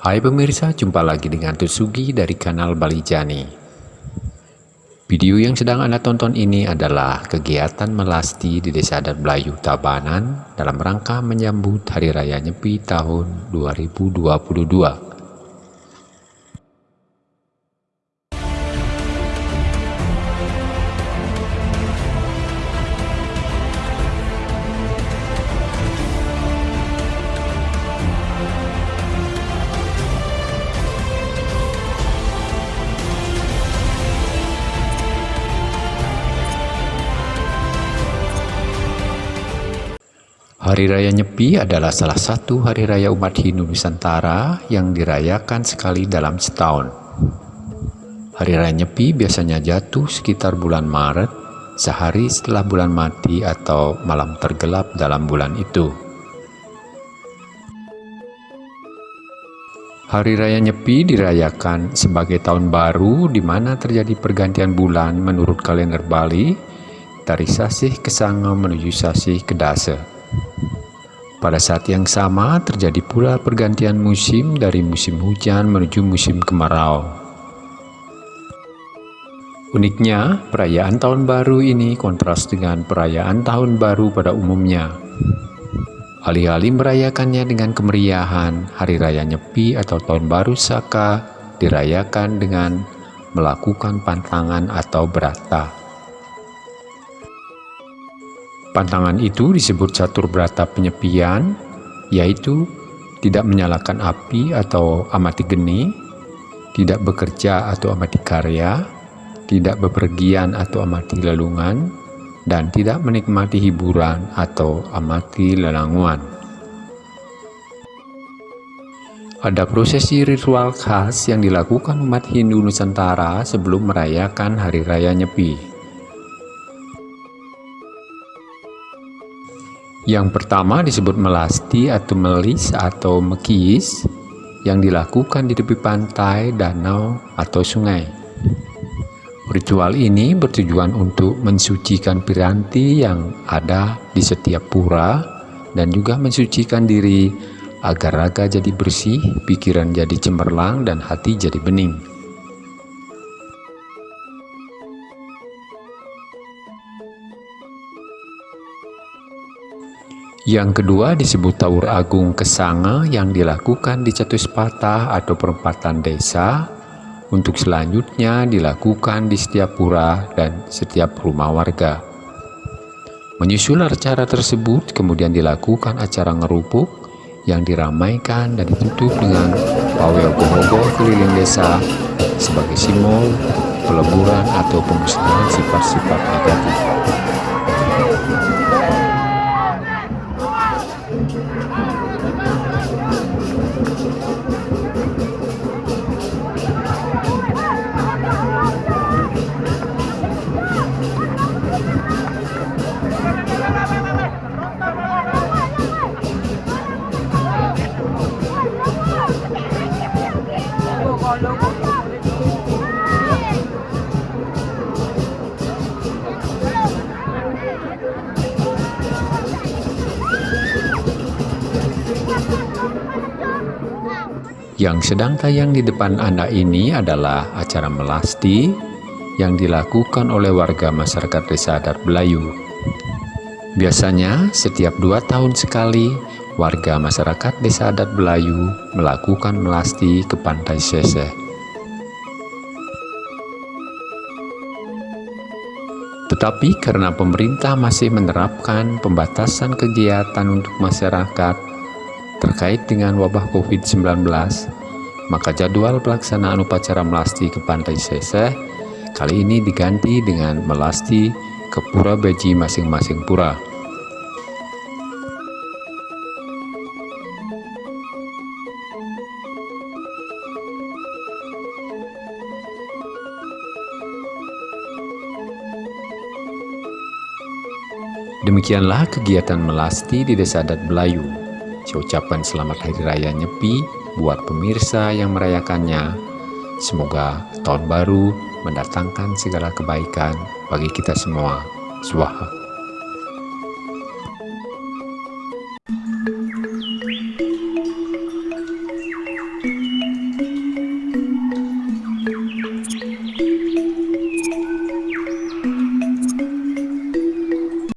Hai pemirsa, jumpa lagi dengan Tusugi dari kanal Bali Jani. Video yang sedang Anda tonton ini adalah kegiatan melasti di Desa Adat Belayu Tabanan dalam rangka menyambut Hari Raya Nyepi tahun 2022. Hari Raya Nyepi adalah salah satu hari raya umat Hindu Nusantara yang dirayakan sekali dalam setahun. Hari Raya Nyepi biasanya jatuh sekitar bulan Maret, sehari setelah bulan mati atau malam tergelap dalam bulan itu. Hari Raya Nyepi dirayakan sebagai tahun baru di mana terjadi pergantian bulan menurut kalender Bali dari Sasih ke Sanga menuju Sasih ke Dasa. Pada saat yang sama terjadi pula pergantian musim dari musim hujan menuju musim kemarau. Uniknya, perayaan tahun baru ini kontras dengan perayaan tahun baru pada umumnya. Alih-alih merayakannya dengan kemeriahan, Hari Raya Nyepi atau Tahun Baru Saka dirayakan dengan melakukan pantangan atau berata. Pantangan itu disebut catur berata penyepian, yaitu tidak menyalakan api atau amati geni, tidak bekerja atau amati karya, tidak bepergian atau amati lelungan, dan tidak menikmati hiburan atau amati lelanguan. Ada prosesi ritual khas yang dilakukan umat Hindu Nusantara sebelum merayakan Hari Raya Nyepi. Yang pertama disebut melasti atau melis atau mekis yang dilakukan di tepi pantai, danau, atau sungai. Ritual ini bertujuan untuk mensucikan piranti yang ada di setiap pura dan juga mensucikan diri agar raga jadi bersih, pikiran jadi cemerlang, dan hati jadi bening. Yang kedua disebut Taur Agung Kesanga yang dilakukan di Catuspata atau perempatan desa untuk selanjutnya dilakukan di setiap pura dan setiap rumah warga. Menyusul acara tersebut kemudian dilakukan acara ngerupuk yang diramaikan dan ditutup dengan pawel gohogo keliling desa sebagai simbol peleburan atau pemusnahan sifat-sifat negatif. Yang sedang tayang di depan Anda ini adalah acara melasti yang dilakukan oleh warga masyarakat desa adat Belayu. Biasanya setiap dua tahun sekali warga masyarakat desa adat Belayu melakukan melasti ke pantai Seseh. Tetapi karena pemerintah masih menerapkan pembatasan kegiatan untuk masyarakat terkait dengan wabah COVID-19, maka jadwal pelaksanaan upacara melasti ke Pantai Seseh kali ini diganti dengan melasti ke pura beji masing-masing pura. Demikianlah kegiatan melasti di Desa Adat Belayu Ucapan selamat Hari Raya Nyepi buat pemirsa yang merayakannya. Semoga tahun baru mendatangkan segala kebaikan bagi kita semua. Swaha.